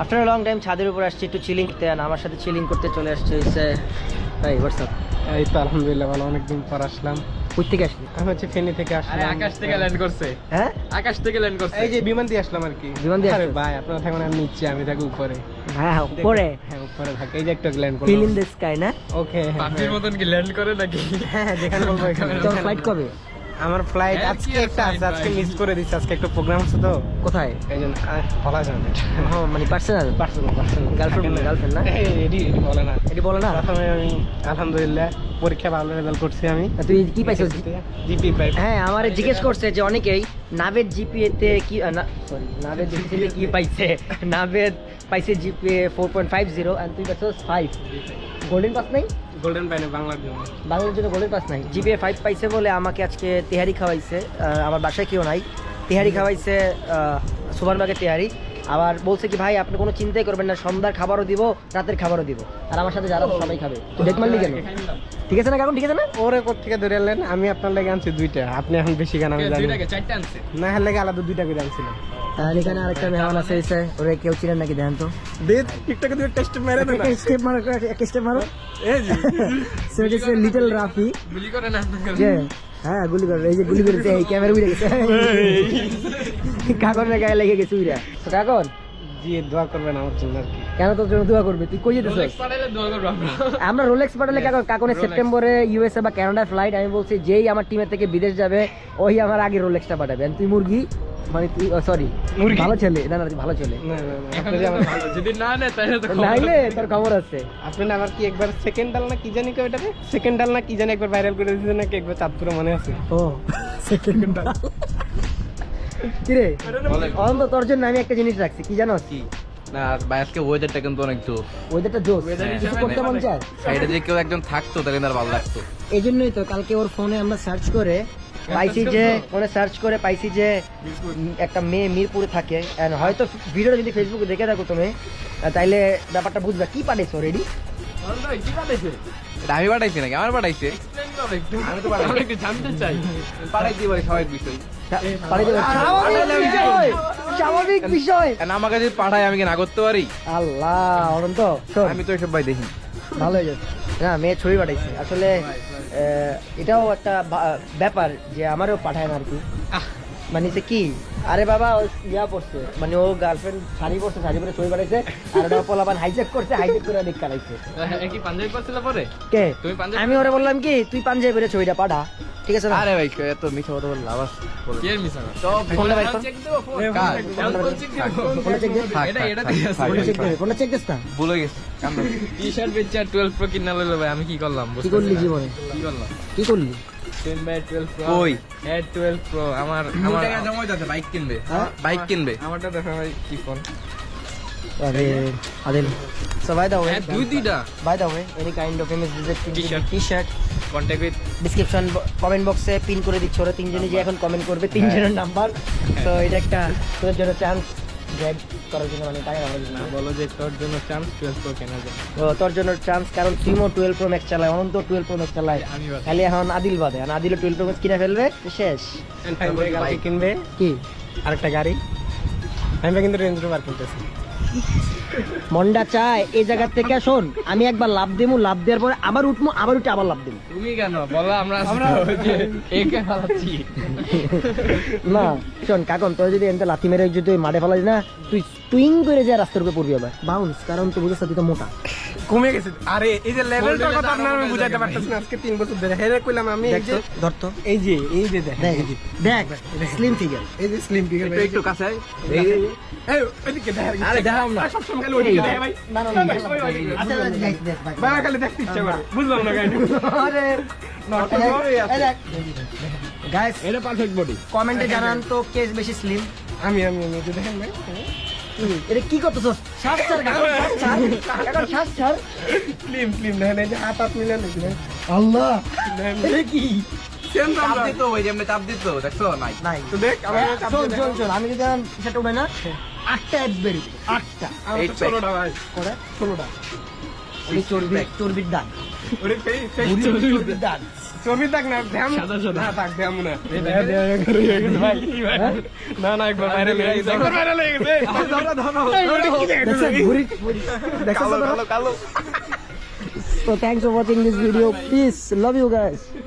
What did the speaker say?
After long time ছাদের উপর আসছি একটু চিলিং করতে। আর আমার সাথে চিলিং করতে চলে আসছে হচ্ছে এই হোয়াটসঅ্যাপ এই তো আলহামদুলিল্লাহ ভালো। অনেকদিন পর আসলাম। কই থেকে আসলি? আমি হচ্ছে ফেনী থেকে আরে আসলাম আকাশ থেকে ল্যান্ড করছে। হ্যাঁ? আকাশ থেকে ল্যান্ড করছে। এই যে বিমান দিয়ে আসলাম আর কি। বিমান দিয়ে আরে ভাই আপনারা থাকুন আমি নিচে আমি থাকি উপরে। হ্যাঁ উপরে। হ্যাঁ উপরে থাকে। এই যে একটা ল্যান্ড ফিল করলাম ইন দ্য স্কাই না? ওকে পাখির মতন কি ল্যান্ড করে নাকি? হ্যাঁ যেখানে বলব এখানে। তোর ফ্লাইট কবে? আমার ফ্লাইট হ্যাঁ, আজকে একটা আছে আজকে মিস করে দিচ্ছি আজকে একটা প্রোগ্রাম আছে তো। কোথায়? এই জন্য বলা যাবে না। মানে personal personal personal Girlfriend- girlfriend না? এডি এডি বলে না। এটি বলো না? প্রথমে আমি আলহামদুলিল্লাহ পরীক্ষা ভালো রেজাল্ট করছি আমি। তুই কি পাইছিস? জিপি পাই হ্যাঁ আমার জিজ্ঞেস করছে যে অনেকেই নাভের জিপিএ তে কি সরি নাভের জিপিএ কি পাইছে? নাভের পাইছে GPA four point five zero আর তুই পাইছিস ফাইভ গোল্ডেন পাস নাই? গোল্ডেন পাইনে বাংলার জন্য। বাংলার জন্য গোল্ডেন পাস নাই। জিপিএ ফাইভ পাইছে বলে আমাকে আজকে তেহারি খাওয়াইছে। আমার বাসায় কেউ নাই। তেহারি খাওয়াইছে সুপারমার্কেট তেহারি। আবার বলছে কি ভাই আপনি কোনো চিন্তাই করবেন না সন্ধ্যার খাবারও দিব রাতের খাবারও দিব। আর আমার সাথে যারা সবাই খাবে। ডেট মারলি কেন? ঠিক আছে না কারণ ঠিক আছে না? ওরে কোথেকে ধরে আনলেন? আমি আপনার লেগে আনছি দুইটা। আপনি এখন বেশি গান আমি জানি দুইটাকে? চারটে আনছে। না হলে লেগে আলাদা দুইটা করে আনছিলাম। আর এখানে আরেকটা মেহমান আছে এসে ওরে কেউ চিনেন নাকি দেন তো। দে টিকটকে দুই টেস্ট মেরে দে না। স্টেপ মারো একটা স্টেপ মারো। এই যে। সো ইট ইজ লিটল রাফি গুলি করে না হ্যাঁ গুলি করে। এই যে গুলি করেছে এই ক্যামেরা উড়ে গেছে কাকনের গায়ে লেগে গেছে উইরা। তো কাকন জি দোয়া করবেন আমার জন্য আর কি। কেন তোর জন্য দোয়া করবে? তুই কই যেতেছিস? আমরা। রোলেক্স পাঠালে সেপ্টেম্বরে ইউএসএ বা ফ্লাইট আমি বলছি যেই আমার টিমের থেকে বিদেশ যাবে ওই আমার আগে রোলেক্সটা পাঠাবে। আর তুই মুরগি? মানে তুই সরি ভালো ছেলে। না না ভালো ছেলে। না না তাহলে তো নাইলে তোর খবর আছে। আপনি না আবার কি একবার সেকেন্ড ডাল না কি জানি কই সেকেন্ড ডাল না কি জানি একবার ভাইরাল করে দিয়েছেন নাকি একবার চাঁদপুরে মনে আছে? ও। সেকেন্ড কিরে? অন্ত তোর জন্য আমি একটা জিনিস রাখছি কি জানো কি? না ভাই আজকে ওয়েদারটা কিন্তু অনেক জোর ওয়েদারটা জোস। কিছু করতে মন চায়? সাইডে যে কেউ একজন থাকতো তাহলে আর ভালো লাগতো। এই জন্যই তো কালকে ওর ফোনে আমরা সার্চ করে পাইছি যে ফোনে সার্চ করে পাইছি যে একটা মেয়ে মিরপুরে থাকে। হয়তো ভিডিওটা যদি ফেসবুকে দেখে থাকো তুমি তাইলে ব্যাপারটা বুঝবে। কি পাঠাইছো রেডি? আমি পাঠাইছি নাকি? আমার পাঠাইছে। আমি তো জানতে চাই। বিষয়। স্বাভাবিক বিষয় স্বাভাবিক বিষয়। And আমাকে যদি পাঠায় আমি কি না করতে পারি আল্লাহ অনন্ত আমি তো এসব ভাই দেখি ভালো হয়ে না মেয়ে ছবি পাঠাইছে। আসলে এটাও একটা ব্যাপার যে আমারও পাঠায় না আর কি। মানে সে কি? আরে বাবা ও ইয়া পড়ছে। মানে ও গার্লফ্রেন্ড শাড়ি পরছে শাড়ি পরে ছবি পাঠাইছে আর ওটা পোলাপান করছে হাইজেক করে দেখ কালাইছে কি পাঞ্জাবি পরছিলে পরে? কে? তুমি পাঞ্জাবি আমি ওরে বললাম কি তুই পাঞ্জাবি পরে ছবিটা পাঠা। ঠিক আছে আরে ভাই এত মিথ্যা কথা বলে লাভ আছে বলো। কি এর মিশা না? সব ফোনটা বাইর কর। চেক ফোনটা দে এটা এটা ফোনটা চেক দে ফোনটা চেক দিস না ভুলে গেছি টি শার্ট বেচে আর প্রো কিনা লইলো ভাই আমি কি করলাম কি করলি জীবনে? কি করলাম? কি করলি? হ্যাঁ আমার আমার বাইক কিনবে। হ্যাঁ? বাইক কিনবে। আমারটা দেখো ভাই কি ফোন আরে Adil so by the way হ্যাঁ দুই দুইটা by the way any kind of image visit T-shirt. T-shirt contact with description comment বক্সে পিন করে দিচ্ছি। ওরা তিনজনই যে এখন কমেন্ট করবে তিনজনের নাম্বার তো এটা একটা তোদের জন্য চান্স করার জন্য মানে টাকা রাখার জন্য। বলো যে তোর জন্য চান্স টুয়েলভ প্রো কেনার জন্য। তো তোর জন্য চান্স কারণ তুইও টুয়েলভ প্রো ম্যাক্স চালায় অনন্ত টুয়েলভ প্রো ম্যাক্স চালায়। বাদে। খালি এখন আদিল বাদে। আর আদিল টুয়েলভ প্রো ম্যাক্স কিনে ফেলবে শেষ। কিনবে? কি? আরেকটা গাড়ি। আমি কিন্তু রেঞ্জ রোভার কিনতেছি। মন্ডা চায় এই জায়গা থেকে শোন আমি একবার লাভ দেবো লাভ দেওয়ার পরে আবার উঠবো আবার উঠে আবার লাভ দেবো তুমি কেন? বলো আমরা আমরা একে ফালাচ্ছি? না শোন কাকন তোর যদি এনতে লাথি মেরে যদি তুই মাঠে ফেলাস না তুই টুইং করে যায় রাস্তার উপরে পড়বি আবার। বাউন্স কারণ তুই বুঝেছ তুই তো মোটা। কমে গেছে। আরে এই যে লেভেলটার কথা আপনার আমি বুঝাইতে হ্যাঁ। পারতেছি না আজকে তিন বছর ধরে। হেরে কইলাম আমি এই যে ধরতো এই যে এই যে দেখ দেখ স্লিম ফিগার এই যে স্লিম ফিগার একটু কাছে এই এই, এই। এই দেখ আরে দেখাও না। সব সময় খালি ওইদিকে দেখ ভাই। না না আচ্ছা দেখ দেখ ভাই। ভাই খালি দেখতে ইচ্ছা করে। বুঝলাম না গাইড আরে গাইস এটা পারফেক্ট বডি কমেন্টে জানান তো কে বেশি স্লিম আমি আমি আমি দেখেন ভাই। এটা কি করতেছস? শ্বাস ছাড় কাকন শ্বাস ছাড়। কাকন শ্বাস ছাড়। স্লিম স্লিম দেখেন এই যে হাত হাত মিলে নাকি আল্লাহ! এটা কি? সেম তো চাপ আমরা দিত ওই যে এমনি চাপ দিত দেখছ? নাই। নাই। তো দেখ আমার চাপ শোন দিয়ে শোন দেখাও। শোন আমি যদি সেটা উঠে না আটটা অ্যাড বেরি আটটা। আমার Eight তো pack। ষোলোটা ভাই। করে? So thanks for watching this video. Peace. Love you guys.